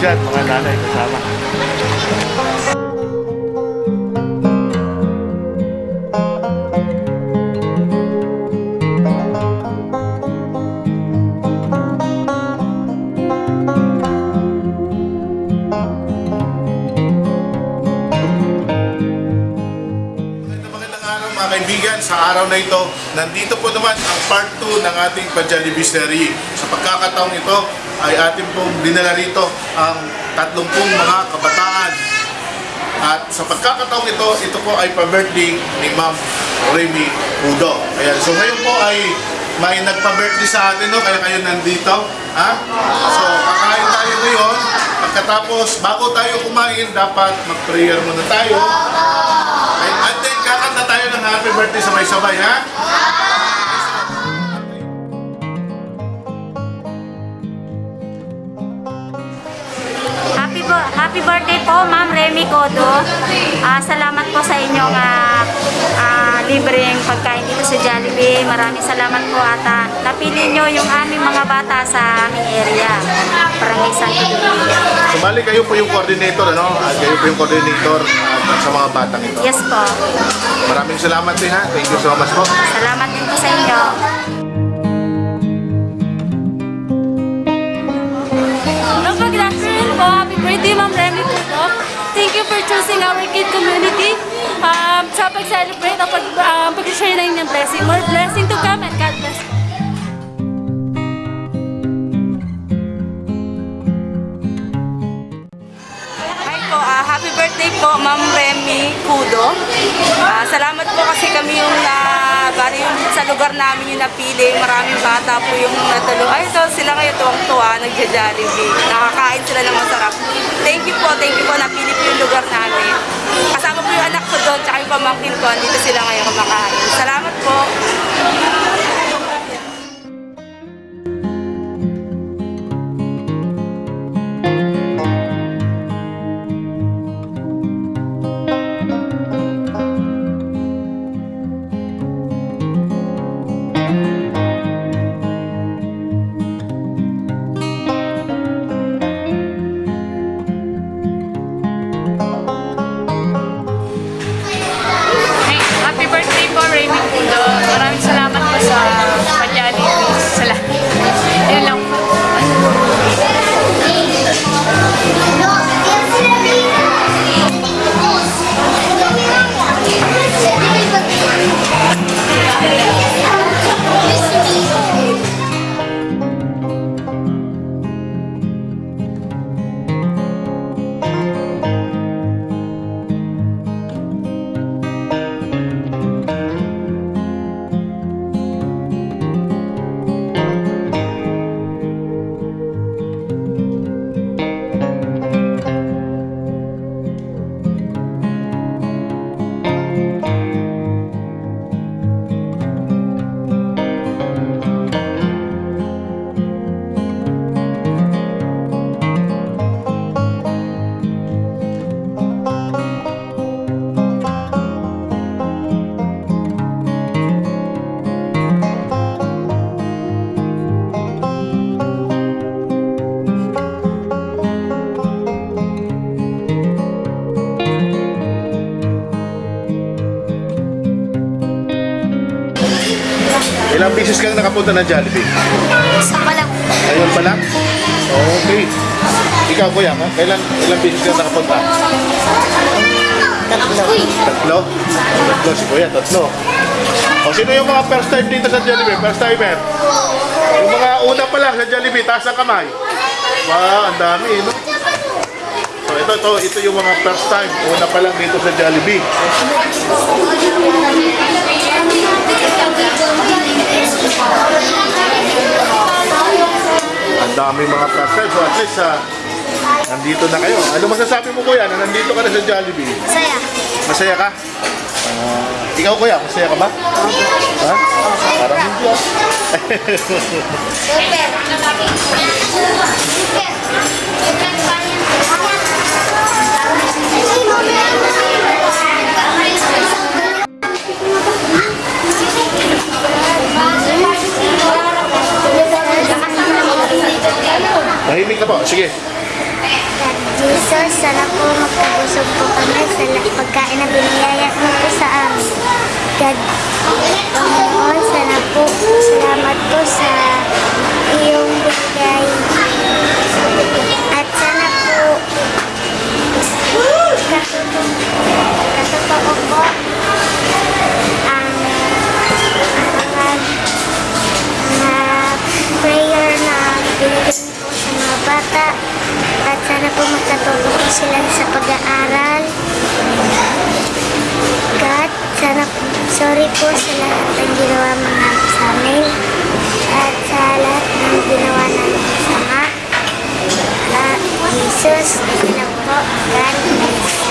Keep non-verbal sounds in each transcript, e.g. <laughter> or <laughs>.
araw mga kaibigan. Sa araw na ito, nandito po naman ang part 2 ng ating Pajalibis Serie. Sa pagkakataong ito ay ating pong dinala rito ang 30 mga kabataan. At sa pagkakataong ito, ito po ay pa-birthday ni Ma'am Remy Pudo. Ayan, so ngayon po ay may nagpa-birthday sa atin, no? kaya kayo nandito. Ha? So, kakain tayo ngayon. Pagkatapos, bago tayo kumain, dapat mag-prayer muna tayo. Ay, at then, kakanta tayo ng happy birthday sabay-sabay, ha? Happy, birthday po, Ma'am Remy Codo. Ah, salamat po sa inyong ah, ah, libreng pagkain dito sa Jollibee. Maraming salamat po at ah, napili nyo yung aming mga bata sa aming area. Santo Domingo. Sumali kayo po yung coordinator, ano? At kayo po yung coordinator at sa mga batang ito. Yes po. Maraming salamat din, ha? Thank you so much po. Salamat din po sa inyo. Hello kid community um, sa pag-celebrate at pag, um, pag-share na inyong blessing. More blessing to come and God bless. Hi happy birthday po Ma'am Remy Kudo. Ah, salamat po kasi kami yung na bali yung sa lugar namin yung napili. Maraming bata po yung natulo. Ay, ito sila ngayon tuwang-tuwa, nagja-jollibee. Nakakain sila ng masarap. Thank you po, thank you po. Napili po yung lugar namin. Kasama po yung anak ko doon, tsaka yung pamangkin ko. Dito sila ngayon kumakain. Salamat po. Beses kang nakapunta ng Jollibee? Isa pa lang. Ngayon pa lang? Okay. Ikaw, kuya, ha? Kailan, ilang beses kang nakapunta? Tatlo. Tatlo? Tatlo, si kuya, tatlo. O, sino yung mga first time dito sa Jollibee? First timer? Yung mga una pa lang sa Jollibee, taas ang kamay. Wow, ang dami, no? So, ito, ito, ito yung mga first time. Una pa lang dito sa Jollibee. Ang dami mga time. So, at least, ah, nandito na kayo. Ano masasabi mo, kuya, na nandito ka na sa Jollibee? Saya. Masaya ka? Ah, ikaw kuya, masaya ka ba? Ha? Parang hindi ah. <laughs> bata. At sana po magkatuto po sila sa pag-aaral. God, sana sorry po sa lahat ng ginawa mga sa amin. At sa lahat ng ginawa namin sama. Jesus, ito na po. God bless.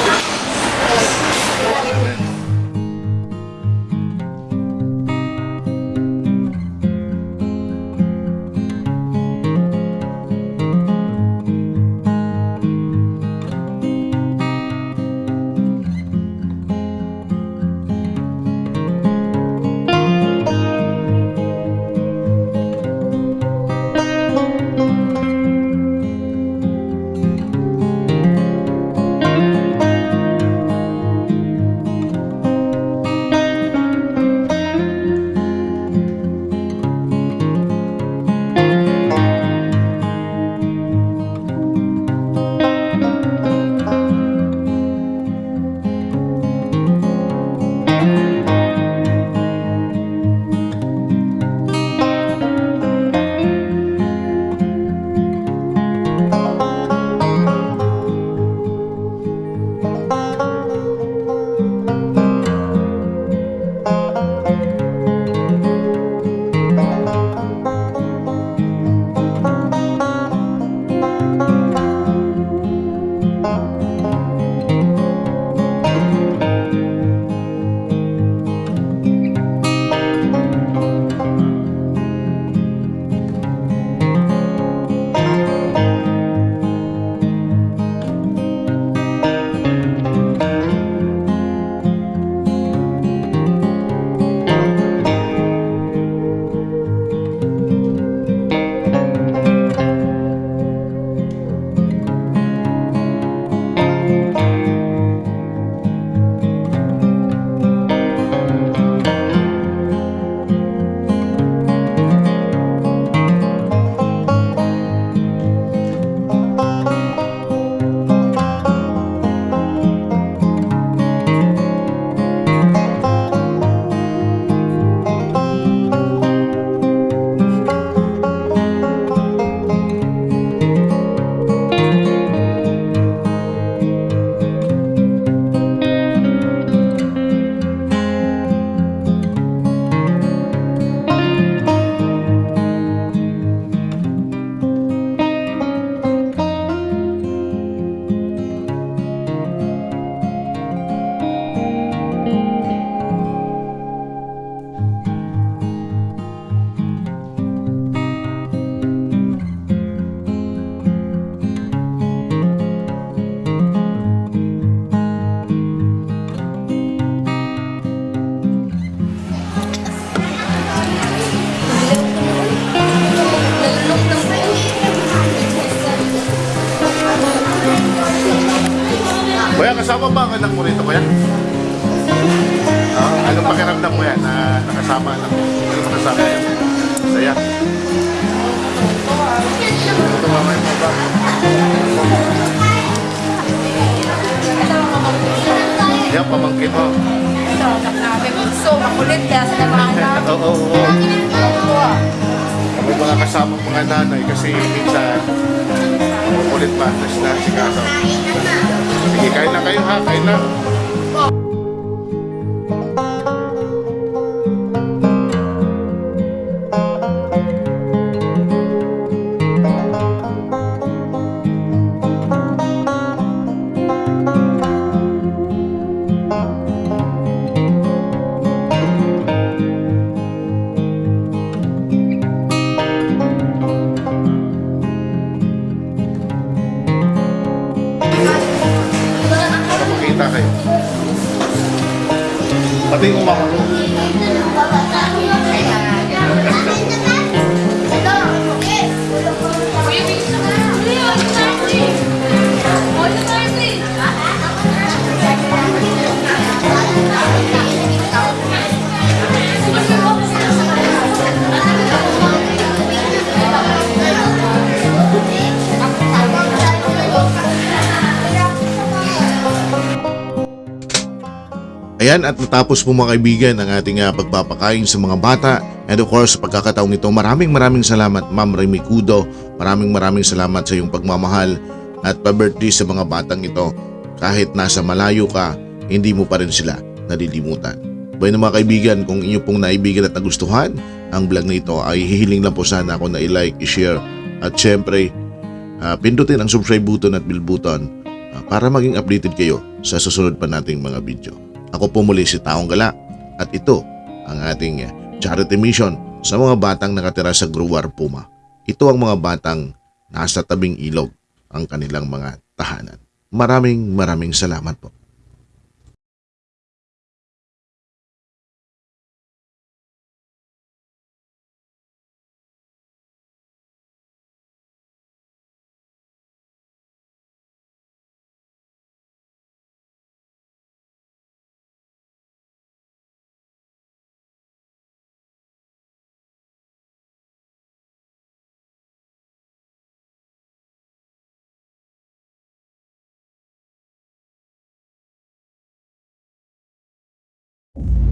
Kuya, kasama ba ang anak mo rito, kuya? Ah, anong pakiramdam mo yan na nakasama anak mo? Anong nakasama yan? Saya. Ito mamay mo ba? Yan, pamangkin mo. Ito, anak namin. So, makulit kaya sa mga Oo, oo, oo. May mga kasama mga nanay kasi minsan ulit pa, nas na si Kaso. Sige, kain na kayo ha, kain na. Ayan at natapos po mga kaibigan ang ating ah, pagpapakain sa mga bata. And of course, pagkakataong ito, maraming maraming salamat Ma'am Remy Kudo. Maraming maraming salamat sa iyong pagmamahal at pa-birthday sa mga batang ito. Kahit nasa malayo ka, hindi mo pa rin sila nalilimutan. Bueno mga kaibigan, kung inyo pong naibigan at nagustuhan ang vlog na ito ay hihiling lang po sana ako na i-like, i-share at syempre ah, pindutin ang subscribe button at bell button ah, para maging updated kayo sa susunod pa nating mga video. Ako po muli si Taong Gala at ito ang ating charity mission sa mga batang nakatira sa Gruwar Puma. Ito ang mga batang nasa tabing ilog ang kanilang mga tahanan. Maraming maraming salamat po. you